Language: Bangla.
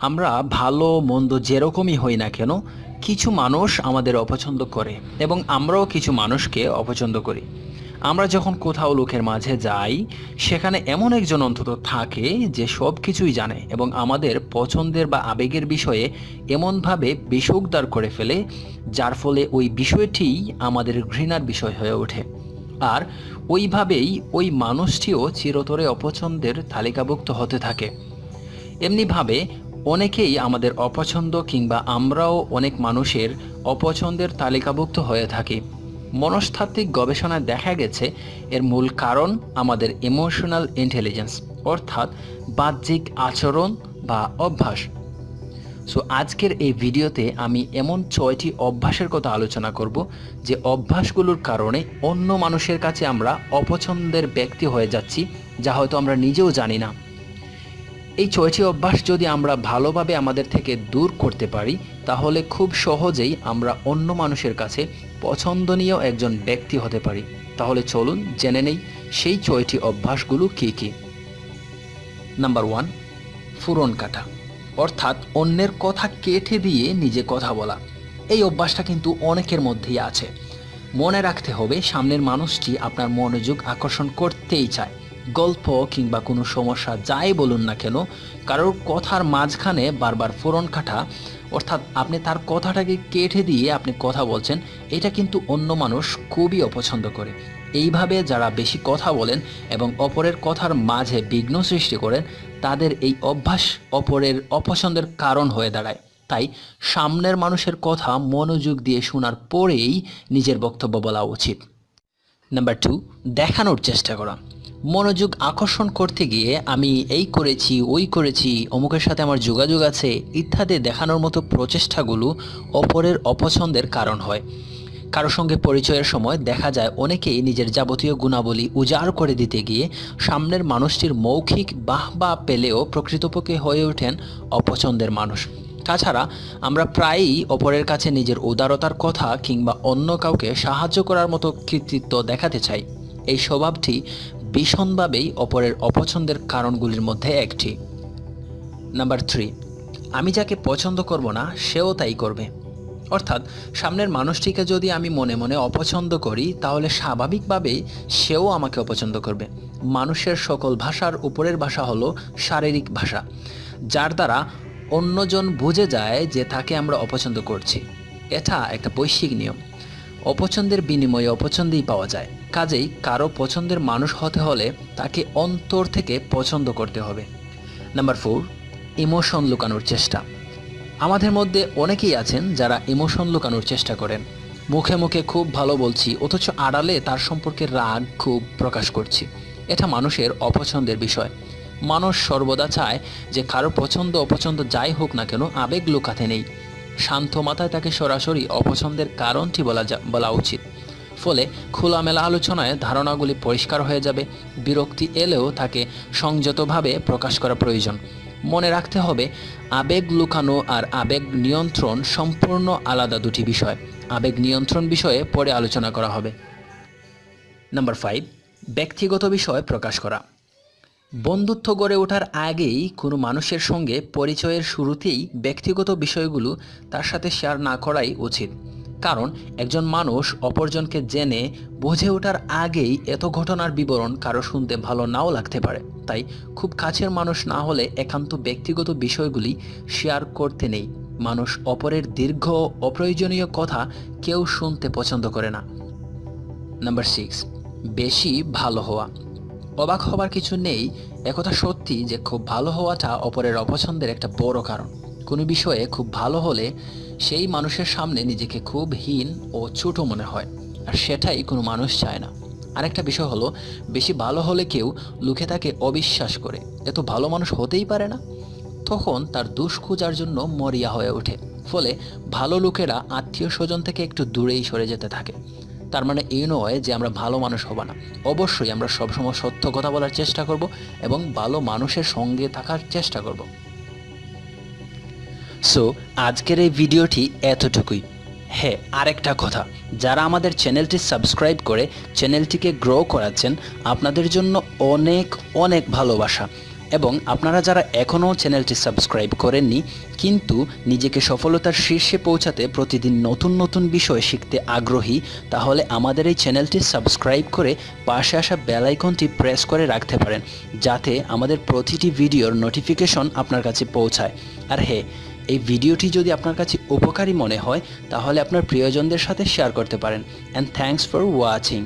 আমরা ভালো, মন্দ যেরকমই হই না কেন, কিছু মানুষ আমাদের অপছন্দ করে এবং আমরাও কিছু মানুষকে অপছন্দ করি। আমরা যখন কোথাও লোকের মাঝে যাই, সেখানে এমন একজন অন্তত থাকে যে সব কিছুই জানে এবং আমাদের পছন্দের বা আবেগের বিষয়ে এমনভাবে বিষোকদার করে ফেলে, যার ফলে ওই বিষয়টিই আমাদের ঘৃণার বিষয় হয়ে ওঠে। আর ওইভাবেই ওই মানুষটিও চিরতরে অপছন্দের তালিকাভুক্ত হতে থাকে। এমনিভাবে অনেকেই আমাদের অপছন্দ কিংবা আমরাও অনেক মানুষের অপছন্দের তালিকাভুক্ত হয়ে থাকি। মনস্তাত্ত্বিক গবেষণায় দেখা গেছে, এর মূল কারণ আমাদের ইমোশনাল ইন্টেলিজেন্স অর্থাৎ বাহ্যিক আচরণ বা অভ্যাস। সো আজকের এই ভিডিওতে আমি এমন ছয়টি অভ্যাসের কথা আলোচনা করব, যে অভ্যাসগুলোর কারণে অন্য মানুষের কাছে আমরা অপছন্দের ব্যক্তি হয়ে যাচ্ছি, যা হয়তো আমরা নিজেও জানি না। এই ছয়টি অভ্যাস যদি আমরা ভালোভাবে আমাদের থেকে দূর করতে পারি, তাহলে খুব সহজেই আমরা অন্য মানুষের কাছে পছন্দনীয় একজন ব্যক্তি হতে পারি। তাহলে চলুন জেনে নেই সেই ছয়টি অভ্যাসগুলো কী কী। নাম্বার ওয়ান ফুরন কাটা, অর্থাৎ অন্যের কথা কেটে দিয়ে নিজে কথা বলা। এই অভ্যাসটা কিন্তু অনেকের মধ্যেই আছে। মনে রাখতে হবে সামনের মানুষটি আপনার মনোযোগ আকর্ষণ করতেই চায়। গল্প কিংবা কোনো সমস্যা যাই বলুন না কেন, কারোর কথার মাঝখানে বারবার ফোরন কাটা, অর্থাৎ আপনি তার কথাটাকে কেটে দিয়ে আপনি কথা বলছেন, এটা কিন্তু অন্য মানুষ খুবই অপছন্দ করে। এইভাবে যারা বেশি কথা বলেন এবং অপরের কথার মাঝে বিঘ্ন সৃষ্টি করেন, তাদের এই অভ্যাস অপরের অপছন্দের কারণ হয়ে দাঁড়ায়। তাই সামনের মানুষের কথা মনোযোগ দিয়ে শোনার পরেই নিজের বক্তব্য বলা উচিত। নাম্বার টু দেখানোর চেষ্টা করা। মনোযোগ আকর্ষণ করতে গিয়ে আমি এই করেছি, ওই করেছি, অমুকের সাথে আমার যোগাযোগ আছে ইত্যাদি দেখানোর মতো প্রচেষ্টাগুলো অপরের অপছন্দের কারণ হয়। কারও সঙ্গে পরিচয়ের সময় দেখা যায় অনেকেই নিজের যাবতীয় গুণাবলী উজাড় করে দিতে গিয়ে সামনের মানুষটির মৌখিক বাহবা পেলেও প্রকৃতপক্ষে হয়ে ওঠেন অপছন্দের মানুষ। তাছাড়া আমরা প্রায়ই অপরের কাছে নিজের উদারতার কথা কিংবা অন্য কাউকে সাহায্য করার মতো কৃতিত্ব দেখাতে চাই। এই স্বভাবটি ভীষণভাবেই অপরের অপছন্দের কারণগুলির মধ্যে একটি। নাম্বার থ্রি, আমি যাকে পছন্দ করব না, সেও তাই করবে। অর্থাৎ, সামনের মানুষটিকে যদি আমি মনে মনে অপছন্দ করি, তাহলে স্বাভাবিকভাবেই সেও আমাকে অপছন্দ করবে। মানুষের সকল ভাষার উপরের ভাষা হলো শারীরিক ভাষা, যার দ্বারা অন্যজন বুঝে যায় যে তাকে আমরা অপছন্দ করছি। এটা একটা বৈশ্বিক নিয়ম। অপছন্দের বিনিময়ে অপছন্দেই পাওয়া যায়। কাজেই কারও পছন্দের মানুষ হতে হলে তাকে অন্তর থেকে পছন্দ করতে হবে। নাম্বার ফোর ইমোশন লুকানোর চেষ্টা। আমাদের মধ্যে অনেকেই আছেন যারা ইমোশন লুকানোর চেষ্টা করেন। মুখে মুখে খুব ভালো বলছি, অথচ আড়ালে তার সম্পর্কে রাগ খুব প্রকাশ করছি। এটা মানুষের অপছন্দের বিষয়। মানুষ সর্বদা চায় যে কারও পছন্দ অপছন্দ যাই হোক না কেন আবেগ লুকাতে নেই। শান্ত মাথায় তাকে সরাসরি অপছন্দের কারণটি বলা বলা উচিত। ফলে খোলামেলা আলোচনায় ধারণাগুলি পরিষ্কার হয়ে যাবে, বিরক্তি এলেও তাকে সংযতভাবে প্রকাশ করা প্রয়োজন। মনে রাখতে হবে, আবেগ লুকানো আর আবেগ নিয়ন্ত্রণ সম্পূর্ণ আলাদা দুটি বিষয়। আবেগ নিয়ন্ত্রণ বিষয়ে পরে আলোচনা করা হবে। নাম্বার ফাইভ ব্যক্তিগত বিষয় প্রকাশ করা। বন্ধুত্ব গড়ে ওঠার আগেই কোনো মানুষের সঙ্গে পরিচয়ের শুরুতেই ব্যক্তিগত বিষয়গুলো তার সাথে শেয়ার না করাই উচিত। কারণ একজন মানুষ অপরজনকে জেনে বুঝে ওঠার আগেই এত ঘটনার বিবরণ কারও শুনতে ভালো নাও লাগতে পারে। তাই খুব কাছের মানুষ না হলে একান্ত ব্যক্তিগত বিষয়গুলি শেয়ার করতে নেই। মানুষ অপরের দীর্ঘ অপ্রয়োজনীয় কথা কেউ শুনতে পছন্দ করে না। নাম্বার সিক্স বেশি ভালো হওয়া। অবাক হবার কিছু নেই, একথা সত্যি যে খুব ভালো হওয়াটা অপরের অপছন্দের একটা বড় কারণ। কোনো বিষয়ে খুব ভালো হলে সেই মানুষের সামনে নিজেকে খুব হীন ও ছোট মনে হয়, আর সেটাই কোনো মানুষ চায় না। আরেকটা বিষয় হলো, বেশি ভালো হলে কেউ লোকে তাকে অবিশ্বাস করে। এত ভালো মানুষ হতেই পারে না। তখন তার দোষ খোঁজার জন্য মরিয়া হয়ে ওঠে। ফলে ভালো লোকেরা আত্মীয় স্বজন থেকে একটু দূরেই সরে যেতে থাকে। তার মানে এই নয় যে আমরা ভালো মানুষ হব না। অবশ্যই আমরা সবসময় সত্য কথা বলার চেষ্টা করব এবং ভালো মানুষের সঙ্গে থাকার চেষ্টা করব। সো আজকের এই ভিডিওটি এতটুকুই। হ্যাঁ আরেকটা কথা। যারা আমাদের চ্যানেলটি সাবস্ক্রাইব করে চ্যানেলটিকে গ্রো করাচ্ছেন, আপনাদের জন্য অনেক অনেক ভালোবাসা। এবং আপনারা যারা এখনও চ্যানেলটি সাবস্ক্রাইব করেননি, কিন্তু নিজেকে সফলতার শীর্ষে পৌঁছাতে প্রতিদিন নতুন নতুন বিষয় শিখতে আগ্রহী, তাহলে আমাদের এই চ্যানেলটি সাবস্ক্রাইব করে পাশে আসা বেল আইকনটি প্রেস করে রাখতে পারেন, যাতে আমাদের প্রতিটি ভিডিওর নোটিফিকেশন আপনার কাছে পৌঁছায়। আর হ্যাঁ এই ভিডিওটি যদি আপনার কাছে উপকারী মনে হয়, তাহলে আপনার প্রিয়জনদের সাথে শেয়ার করতে পারেন। And thanks for watching